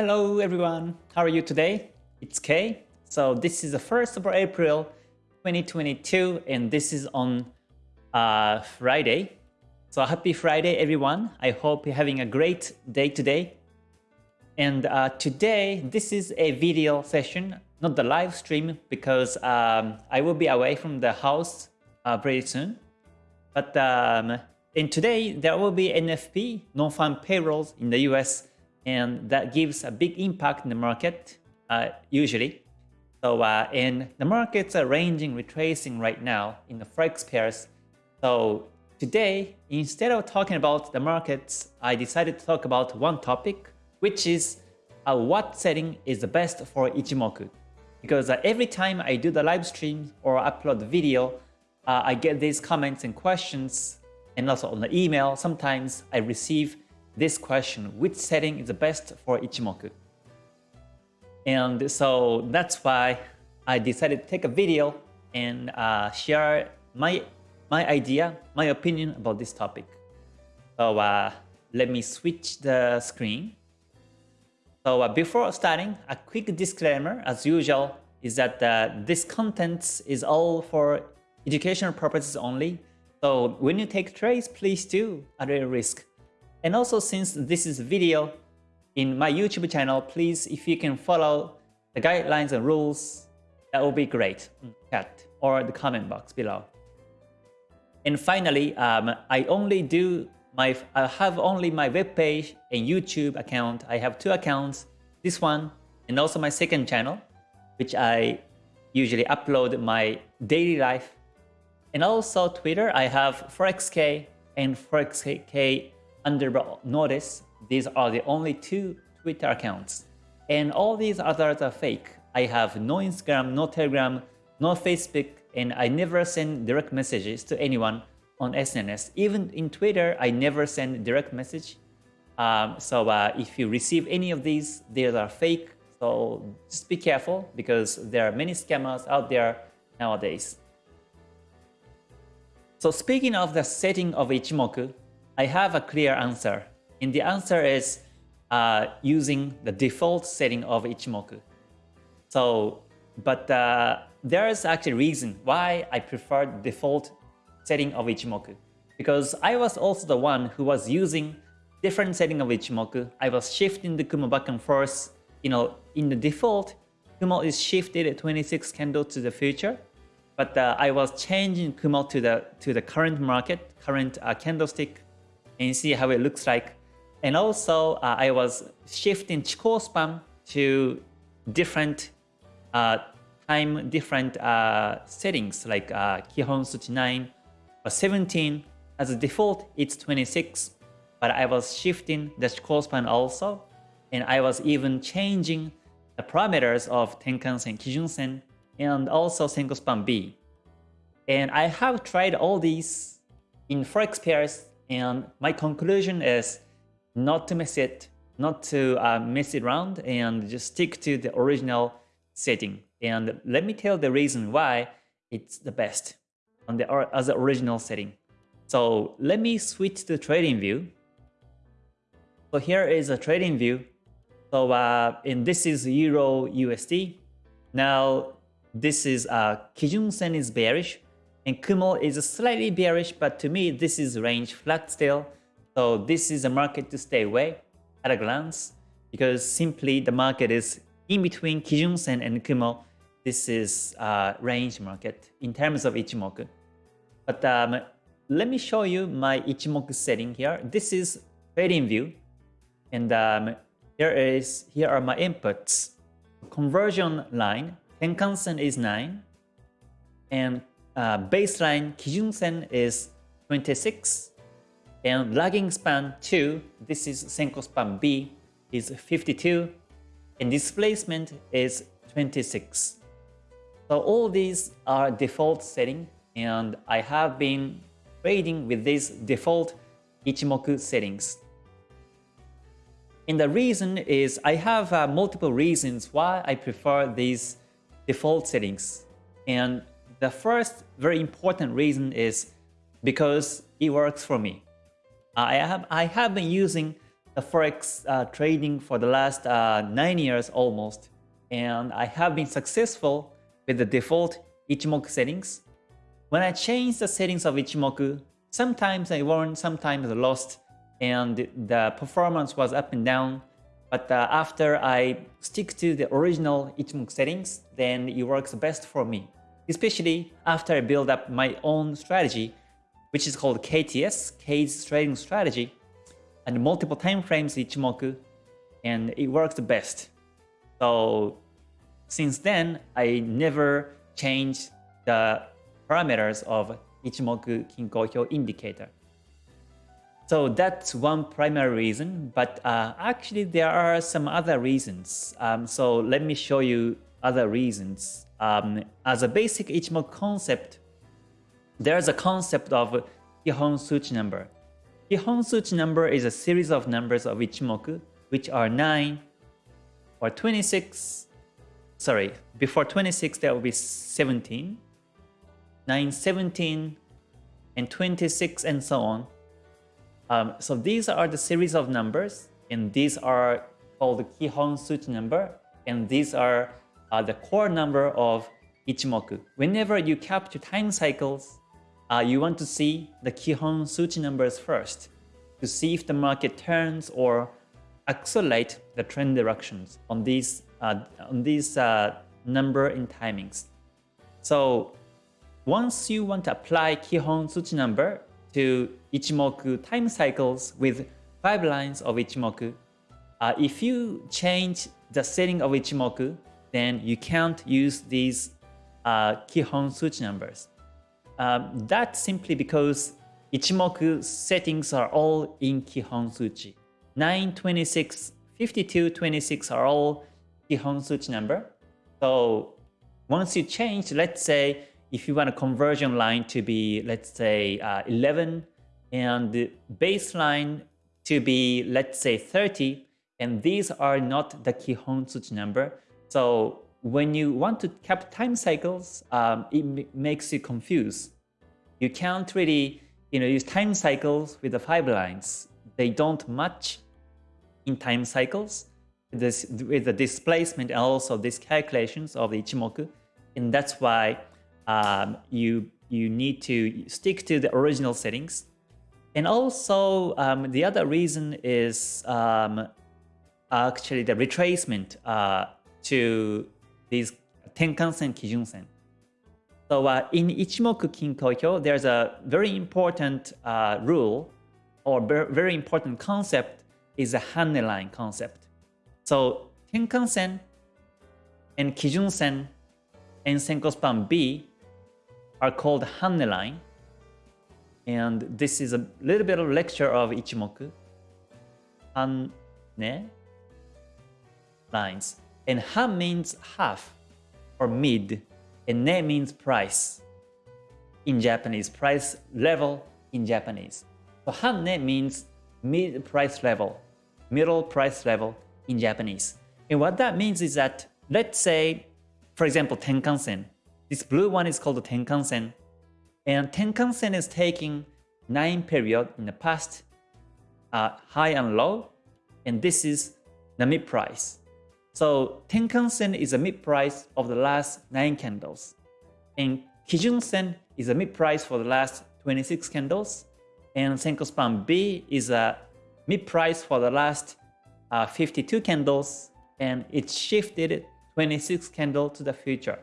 Hello everyone, how are you today? It's Kay. So this is the 1st of April 2022 and this is on uh, Friday. So happy Friday everyone. I hope you're having a great day today. And uh, today, this is a video session, not the live stream because um, I will be away from the house uh, soon. But um, in today, there will be NFP, non-farm payrolls in the US, and that gives a big impact in the market, uh, usually. So, uh, and the markets are ranging, retracing right now in the Forex pairs. So today, instead of talking about the markets, I decided to talk about one topic, which is uh, what setting is the best for Ichimoku. Because uh, every time I do the live stream or upload the video, uh, I get these comments and questions and also on the email, sometimes I receive this question, which setting is the best for Ichimoku? And so that's why I decided to take a video and uh, share my, my idea, my opinion about this topic. So uh, let me switch the screen. So uh, before starting, a quick disclaimer as usual is that uh, this content is all for educational purposes only so when you take trades, please do at a risk. And also since this is a video in my YouTube channel, please if you can follow the guidelines and rules, that would be great. Chat or the comment box below. And finally, um, I only do my I have only my web page and YouTube account. I have two accounts, this one and also my second channel, which I usually upload my daily life and also Twitter, I have ForexK and ForexK underbar notice. These are the only two Twitter accounts. And all these others are fake. I have no Instagram, no Telegram, no Facebook, and I never send direct messages to anyone on SNS. Even in Twitter, I never send direct message. Um, so uh, if you receive any of these, they are fake. So just be careful because there are many scammers out there nowadays. So speaking of the setting of Ichimoku, I have a clear answer. And the answer is uh, using the default setting of Ichimoku. So, but uh, there is actually reason why I prefer default setting of Ichimoku. Because I was also the one who was using different setting of Ichimoku. I was shifting the Kumo back and forth. You know, in the default, Kumo is shifted 26 candle to the future. But uh, I was changing Kumo to the to the current market, current uh, candlestick, and see how it looks like. And also, uh, I was shifting Chikou span to different uh, time, different uh, settings like uh, Kihon Suchi 9 or 17. As a default, it's 26, but I was shifting the Chikou span also, and I was even changing the parameters of Tenkan-sen, Kijun-sen, and also Senko Span B. And I have tried all these in forex pairs and my conclusion is not to mess it, not to uh, mess it around and just stick to the original setting. And let me tell the reason why it's the best on the as the original setting. So let me switch to trading view. So here is a trading view. So uh, and this is Euro USD. Now this is uh, Kijun Sen is bearish and Kumo is slightly bearish, but to me this is range flat still. So this is a market to stay away at a glance because simply the market is in between Kijun Sen and Kumo. This is a range market in terms of Ichimoku. But um, let me show you my Ichimoku setting here. This is trading view. And um, here is here are my inputs. Conversion line Tenkan-sen is 9, and uh, baseline Kijun-sen is 26, and lagging span 2, this is Senko span B, is 52, and displacement is 26. So all these are default setting, and I have been trading with these default Ichimoku settings. And the reason is I have uh, multiple reasons why I prefer these default settings. And the first very important reason is because it works for me. I have, I have been using the forex uh, trading for the last uh, nine years almost, and I have been successful with the default Ichimoku settings. When I change the settings of Ichimoku, sometimes I won, sometimes I lost, and the performance was up and down. But uh, after I stick to the original Ichimoku settings, then it works best for me. Especially after I build up my own strategy, which is called KTS, K's Trading Strategy, and multiple time frames Ichimoku, and it works the best. So since then, I never changed the parameters of Ichimoku Kinko indicator. So that's one primary reason, but uh, actually there are some other reasons. Um, so let me show you other reasons. Um, as a basic Ichimoku concept, there's a concept of Kihon Suchi number. Kihon Suchi number is a series of numbers of Ichimoku, which are 9 or 26, sorry, before 26 there will be 17, 9, 17, and 26, and so on. Um, so these are the series of numbers, and these are called Kihon Suchi number, and these are uh, the core number of Ichimoku. Whenever you capture time cycles, uh, you want to see the Kihon Suchi numbers first to see if the market turns or accelerate the trend directions on these uh, on these uh, number and timings. So once you want to apply Kihon Suchi number to Ichimoku time cycles with 5 lines of Ichimoku, uh, if you change the setting of Ichimoku, then you can't use these uh, Kihon Suchi numbers. Um, that's simply because Ichimoku settings are all in Kihon Suchi. 9, 26, 52, 26 are all Kihon Suchi number. So once you change, let's say if you want a conversion line to be, let's say, uh, 11 and the baseline to be, let's say, 30, and these are not the Kihon Suchi number. So when you want to cap time cycles, um, it makes you confused. You can't really you know, use time cycles with the five lines. They don't match in time cycles this, with the displacement and also these calculations of the Ichimoku. And that's why um, you, you need to stick to the original settings. And also um, the other reason is um, actually the retracement uh, to these Tenkan-sen, Kijun-sen. So uh, in Ichimoku Kinko there's a very important uh, rule or very important concept is a Hanne line concept. So Tenkan-sen and Kijun-sen and Senko span B are called Hanne line. And this is a little bit of lecture of Ichimoku. Hanne lines. And Han means half or mid, and Ne means price in Japanese, price level in Japanese. So Hanne means mid price level, middle price level in Japanese. And what that means is that, let's say, for example, Tenkan-sen. This blue one is called Tenkan-sen. And Tenkan-sen is taking 9 period in the past, uh, high and low, and this is the mid price. So Tenkan-sen is a mid price of the last 9 candles. And Kijun-sen is a mid price for the last 26 candles. And Senko span B is a mid price for the last uh, 52 candles and it shifted 26 candle to the future.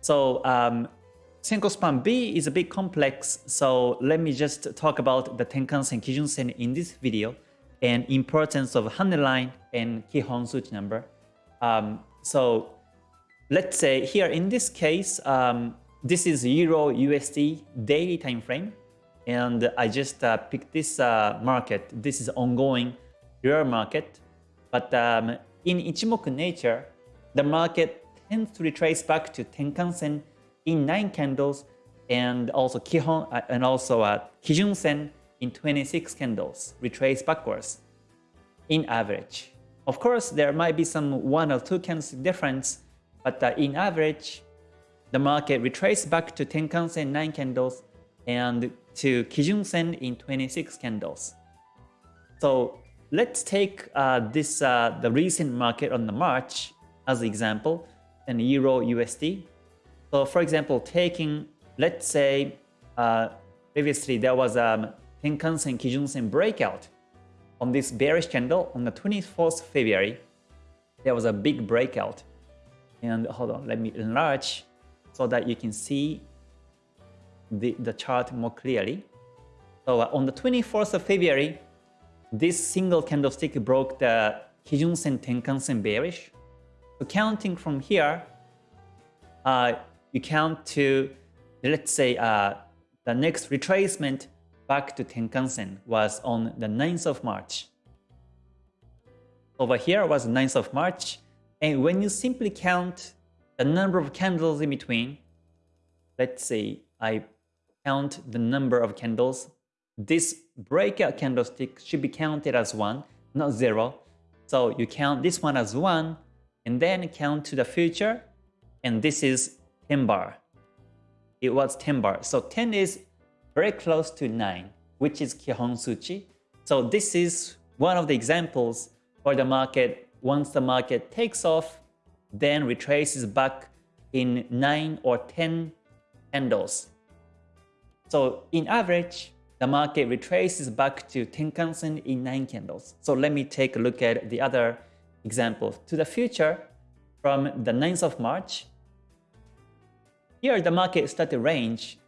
So um, Senko span B is a bit complex, so let me just talk about the Tenkan-sen, Kijun-sen in this video and importance of Hanne line and Kihon Suchi number. Um, so let's say here in this case, um, this is Euro USD daily time frame, and I just uh, picked this uh, market. This is ongoing real market. But um, in Ichimoku nature, the market tends to retrace back to Tenkan-sen in 9 candles and also Kihon uh, and also uh, Kijun-sen in 26 candles, retrace backwards in average. Of course, there might be some one or two candles difference, but uh, in average, the market retraced back to Tenkan-sen 9 candles and to Kijun-sen in 26 candles. So let's take uh, this uh, the recent market on the March as an example and Euro USD. So for example, taking let's say uh, previously there was a um, Tenkan-sen Kijun-sen breakout on this bearish candle on the 24th February. There was a big breakout. And hold on, let me enlarge so that you can see the, the chart more clearly. So uh, on the 24th of February, this single candlestick broke the Kijun-sen Tenkan-sen bearish. So counting from here, uh, you count to, let's say, uh, the next retracement back to Tenkan-sen was on the 9th of March. Over here was the 9th of March, and when you simply count the number of candles in between, let's say I count the number of candles this breakout candlestick should be counted as 1, not 0. So you count this one as 1, and then count to the future, and this is 10 bar. It was 10 bar. So 10 is very close to 9, which is Kihon Suchi. So this is one of the examples for the market. Once the market takes off, then retraces back in 9 or 10 candles. So in average, the market retraces back to Tenkan-sen in 9 candles. So let me take a look at the other example. To the future, from the 9th of March, here the market started range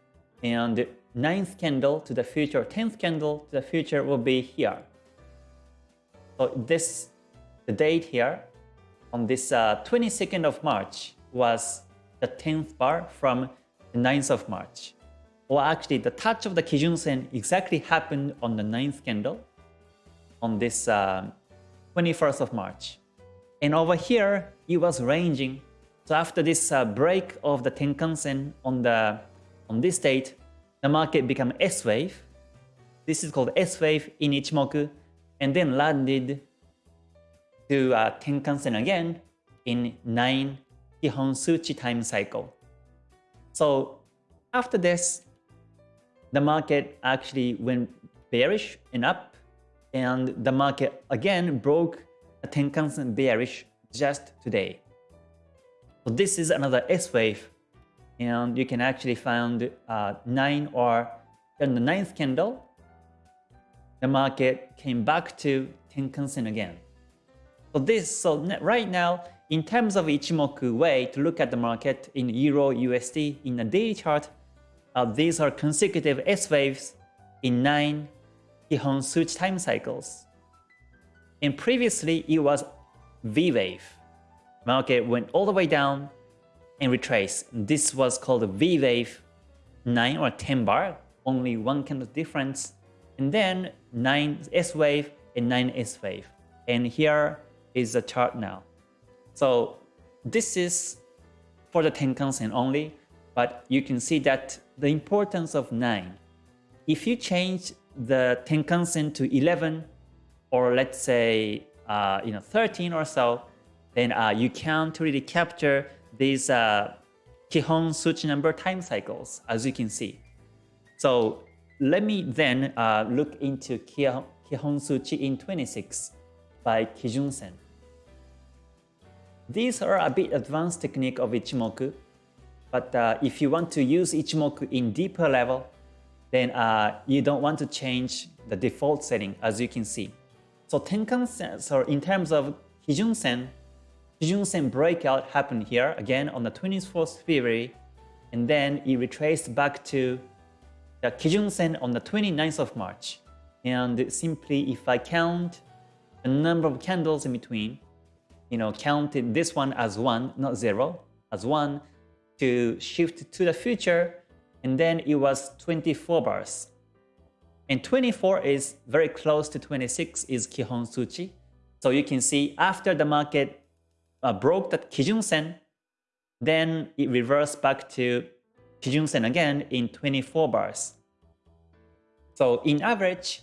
and 9th candle to the future, 10th candle to the future will be here. So this, the date here on this uh, 22nd of March was the 10th bar from the 9th of March. Or actually, the touch of the Kijun-sen exactly happened on the 9th candle on this uh, 21st of March. And over here, it was ranging. So after this uh, break of the Tenkan-sen on, the, on this date, the market became S-wave. This is called S-wave in Ichimoku, and then landed to uh, Tenkan-sen again in 9 Kihon Suchi time cycle. So after this, the market actually went bearish and up, and the market again broke a Tenkan-sen bearish just today. So this is another S wave, and you can actually find uh, 9 or in the ninth candle, the market came back to Tenkan-sen again. So this, so right now, in terms of Ichimoku way to look at the market in Euro USD in a daily chart, uh, these are consecutive S waves in 9 Kihon Suchi time cycles. And previously, it was V wave. Market went all the way down and retraced. This was called a V wave 9 or 10 bar, only one candle difference. And then 9 S wave and 9 S wave. And here is the chart now. So this is for the Tenkan-sen only, but you can see that the importance of 9. If you change the Tenkan-sen to 11 or let's say uh, you know 13 or so, then uh, you can't really capture these uh, Kihon Suchi number time cycles as you can see. So let me then uh, look into Kihon Suchi in 26 by Kijun-sen. These are a bit advanced technique of Ichimoku, but uh, if you want to use Ichimoku in deeper level, then uh, you don't want to change the default setting as you can see. So Tenkan-sen, so in terms of Kijun-sen, Kijun-sen breakout happened here again on the 24th February, and then it retraced back to the Kijun-sen on the 29th of March. And simply if I count the number of candles in between, you know, counted this one as one, not zero, as one, to shift to the future, and then it was 24 bars. And 24 is very close to 26 is Kihon Suchi. So you can see after the market uh, broke the Kijun-sen, then it reversed back to Kijun-sen again in 24 bars. So in average,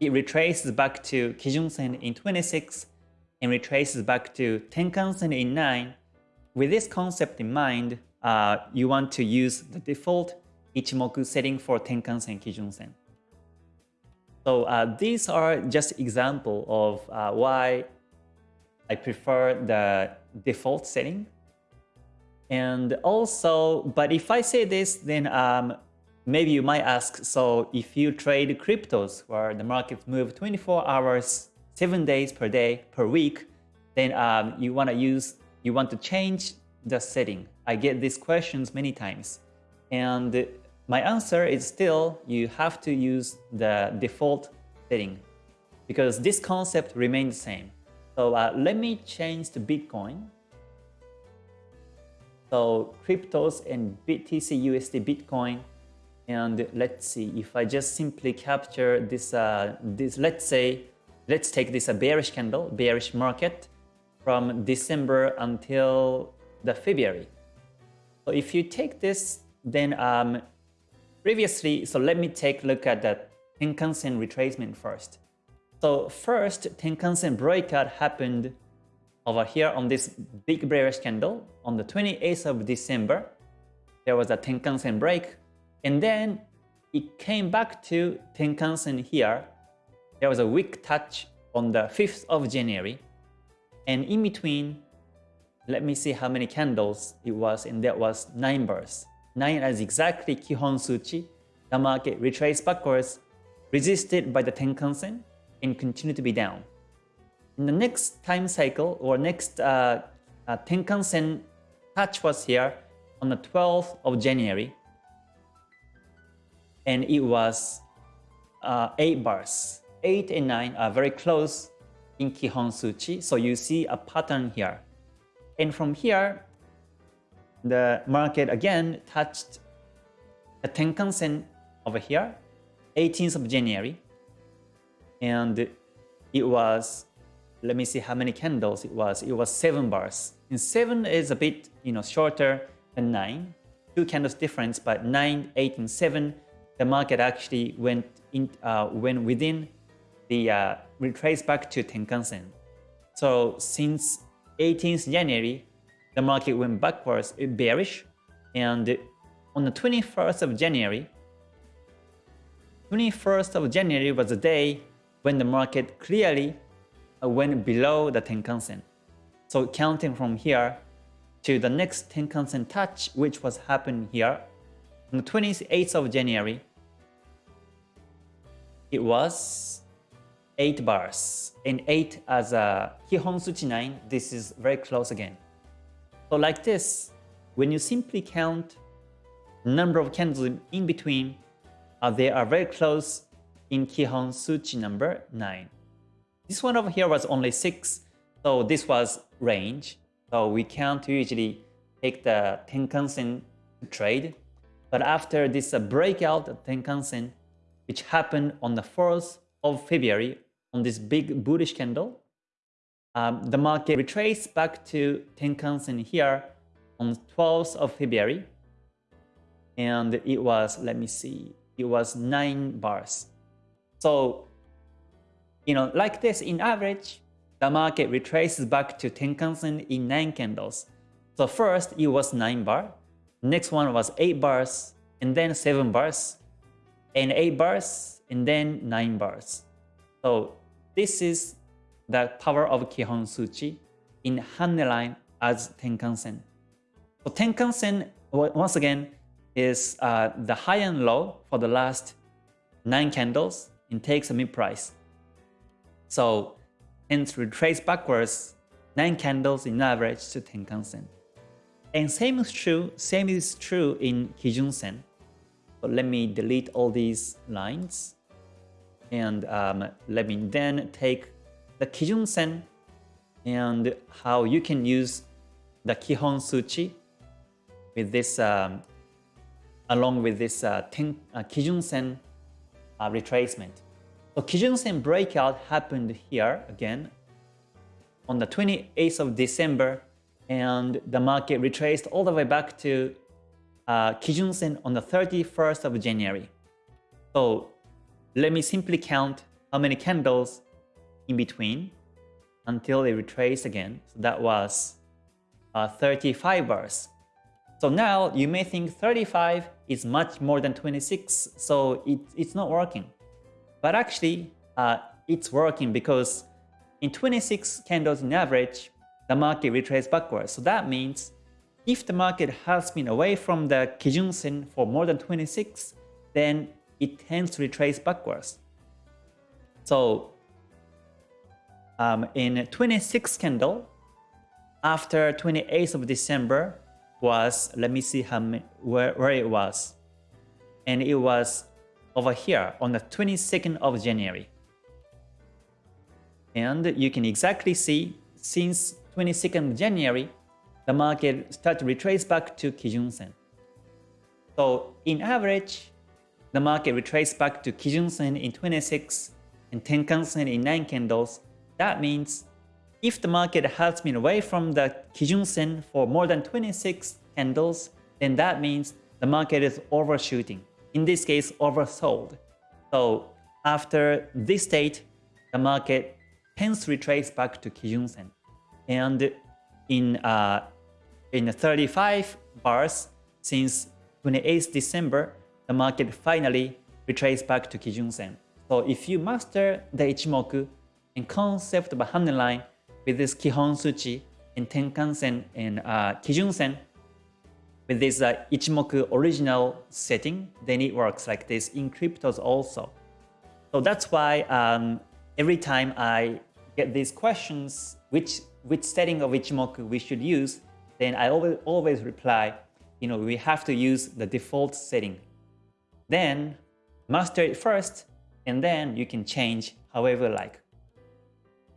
it retraces back to Kijun-sen in 26 and retraces back to Tenkan-sen in 9 with this concept in mind, uh, you want to use the default Ichimoku setting for Tenkan-sen, Kijun-sen. So uh, these are just example of uh, why I prefer the default setting. And also, but if I say this, then um, maybe you might ask, so if you trade cryptos where the markets move 24 hours, 7 days per day, per week, then um, you want to use, you want to change the setting. I get these questions many times. And my answer is still you have to use the default setting because this concept remains the same. So uh, let me change to Bitcoin. So cryptos and BTC USD Bitcoin. And let's see if I just simply capture this, uh, this let's say, let's take this a bearish candle, bearish market from December until the February. So if you take this, then um, previously, so let me take a look at the Tenkan-sen retracement first. So first, Tenkan-sen breakout happened over here on this big bearish candle on the 28th of December. There was a Tenkan-sen break, and then it came back to Tenkan-sen here. There was a weak touch on the 5th of January, and in between, let me see how many candles it was, and that was 9 bars. 9 as exactly Kihon Suchi, the market retraced backwards, resisted by the Tenkan-sen, and continue to be down. In the next time cycle, or next uh, uh, Tenkan-sen touch was here on the 12th of January, and it was uh, 8 bars. 8 and 9 are very close in Kihon Suchi, so you see a pattern here. And from here, the market again touched the Tenkan-sen over here, 18th of January. And it was, let me see how many candles it was. It was 7 bars. And 7 is a bit you know, shorter than 9. Two candles difference, but 9, 8, and 7, the market actually went, in, uh, went within the uh, retrace back to Tenkan-sen. So since 18th January, the market went backwards, bearish. And on the 21st of January, 21st of January was the day when the market clearly uh, went below the Tenkan-sen. So counting from here to the next Tenkan-sen touch, which was happening here on the 28th of January, it was 8 bars. And 8 as a Kihon Suchi 9, this is very close again. So like this, when you simply count number of candles in between, uh, they are very close in Kihon Suchi number 9. This one over here was only 6, so this was range. So we can't usually take the Tenkan-sen trade. But after this uh, breakout Tenkan-sen, which happened on the 4th of February on this big bullish candle, um, the market retraced back to Tenkan-sen here on 12th of February. And it was, let me see, it was 9 bars. So, you know, like this, in average, the market retraces back to Tenkan-sen in 9 candles. So first, it was 9 bar. Next one was 8 bars, and then 7 bars, and 8 bars, and then 9 bars. So this is the power of Kihon Suchi in Hanne line as Tenkan-sen. So Tenkan-sen, once again, is uh, the high and low for the last 9 candles and takes a mid price. So hence retrace backwards 9 candles in average to Tenkan-sen. And same is true, same is true in Kijun-sen. So let me delete all these lines and um, let me then take the Kijun Sen and how you can use the Kihon Suchi with this um, along with this uh, ten, uh, Kijun Sen uh, retracement. So Kijun Sen breakout happened here again on the 28th of December and the market retraced all the way back to uh, on the 31st of January. So let me simply count how many candles in between until they retrace again. So that was uh, 35 bars. So now you may think 35 is much more than 26, so it, it's not working. But actually, uh, it's working because in 26 candles in average, the market retraced backwards. So that means if the market has been away from the Kijun Sen for more than 26, then it tends to retrace backwards. So um, in 26 candle, after 28th of December was, let me see how where, where it was. And it was over here on the 22nd of January. And you can exactly see since 22nd of January, the market start to retrace back to Kijun Sen. So in average, the market retraced back to Kijun Sen in 26 and Tenkan Sen in 9 candles. That means if the market has been away from the Kijun Sen for more than 26 candles, then that means the market is overshooting. In this case, oversold. So after this state, the market tends to retrace back to Kijun Sen. And in uh, in 35 bars since 28th December, the market finally retraced back to Kijun Sen. So if you master the Ichimoku and concept of a Hanne line with this Kihon Suchi in Tenkan Sen and uh, Kijun Sen, with this uh, Ichimoku original setting, then it works like this in cryptos also. So that's why um, every time I get these questions, which which setting of Ichimoku we should use, then I always, always reply, you know, we have to use the default setting. Then master it first, and then you can change however you like.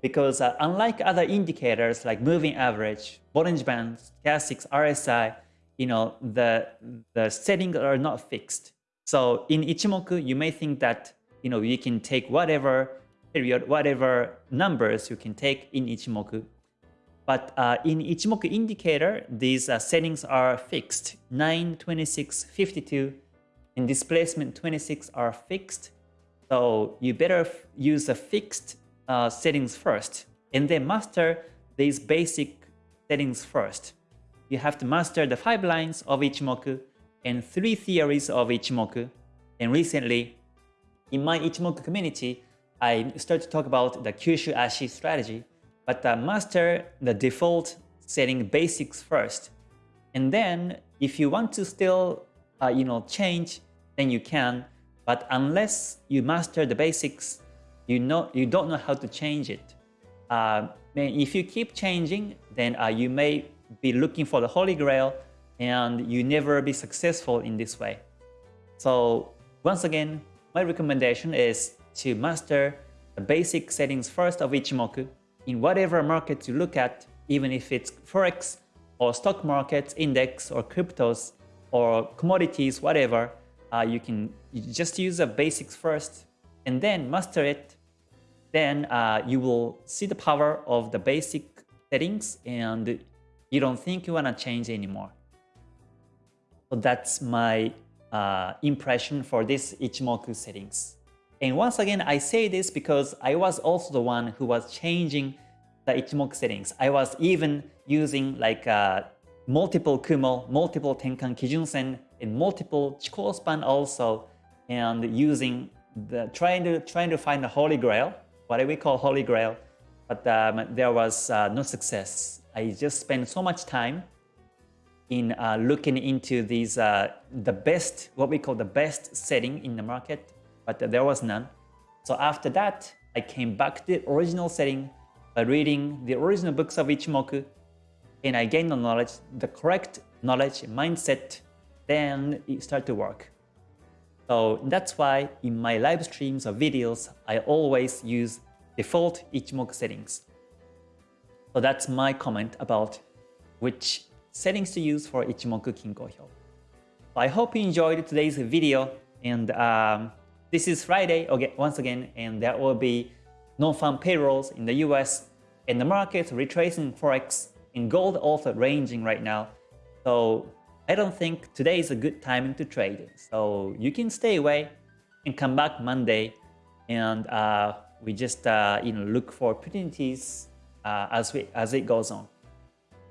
Because uh, unlike other indicators like moving average, Bollinger Band, Stochastics, RSI, you know, the, the settings are not fixed. So in Ichimoku, you may think that, you know, you can take whatever period, whatever numbers you can take in Ichimoku but uh, in Ichimoku indicator, these uh, settings are fixed. 9, 26, 52, and displacement 26 are fixed. So you better use a fixed uh, settings first, and then master these basic settings first. You have to master the five lines of Ichimoku and three theories of Ichimoku. And recently, in my Ichimoku community, I started to talk about the Kyushu Ashi strategy but uh, master the default setting basics first. And then if you want to still uh, you know, change, then you can. But unless you master the basics, you, know, you don't know how to change it. Uh, if you keep changing, then uh, you may be looking for the holy grail and you never be successful in this way. So once again, my recommendation is to master the basic settings first of Ichimoku in whatever market you look at, even if it's Forex or stock markets, index or cryptos or commodities, whatever, uh, you can just use the basics first and then master it. Then uh, you will see the power of the basic settings and you don't think you want to change anymore. So that's my uh, impression for this Ichimoku settings. And once again, I say this because I was also the one who was changing the Ichimoku settings. I was even using like uh, multiple Kumo, multiple Tenkan Kijun-sen, and multiple Chikou span also, and using the trying to trying to find the holy grail, what we call holy grail, but um, there was uh, no success. I just spent so much time in uh, looking into these uh, the best, what we call the best setting in the market, but there was none. So after that, I came back to the original setting by reading the original books of Ichimoku, and I gained the knowledge, the correct knowledge, mindset, then it started to work. So that's why in my live streams or videos, I always use default Ichimoku settings. So that's my comment about which settings to use for Ichimoku Kinko Hyo. I hope you enjoyed today's video and um, this is Friday okay, once again, and there will be non-farm payrolls in the US, and the market retracing forex, and gold also ranging right now. So I don't think today is a good timing to trade. So you can stay away and come back Monday and uh, we just uh, you know look for opportunities uh, as we as it goes on.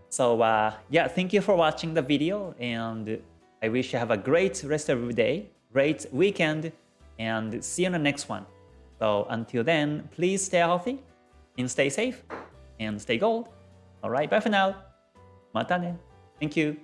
So uh, yeah, thank you for watching the video and I wish you have a great rest of your day, great weekend, and see you in the next one. So until then, please stay healthy and stay safe and stay gold. All right, bye for now. Mata ne. Thank you.